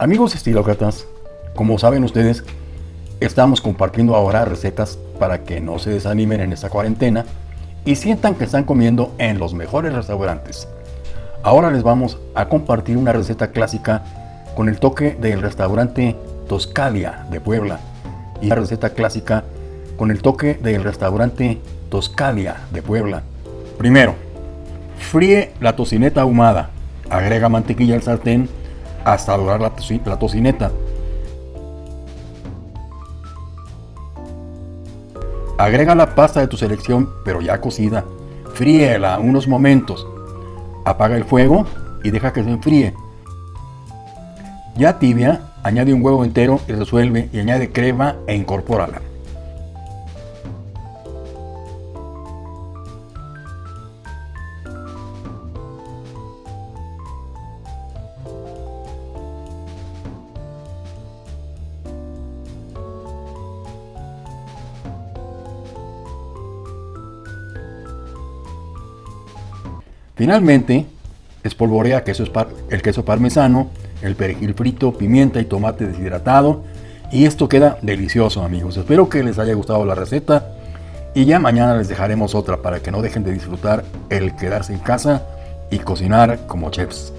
Amigos estilócratas, como saben ustedes, estamos compartiendo ahora recetas para que no se desanimen en esta cuarentena y sientan que están comiendo en los mejores restaurantes. Ahora les vamos a compartir una receta clásica con el toque del restaurante Toscalia de Puebla y una receta clásica con el toque del restaurante Toscalia de Puebla. Primero, fríe la tocineta ahumada, agrega mantequilla al sartén hasta dorar la, la tocineta. Agrega la pasta de tu selección, pero ya cocida. Fríela unos momentos. Apaga el fuego y deja que se enfríe. Ya tibia, añade un huevo entero y resuelve y añade crema e incorpórala. Finalmente, espolvorea queso el queso parmesano, el perejil frito, pimienta y tomate deshidratado. Y esto queda delicioso amigos. Espero que les haya gustado la receta. Y ya mañana les dejaremos otra para que no dejen de disfrutar el quedarse en casa y cocinar como chefs.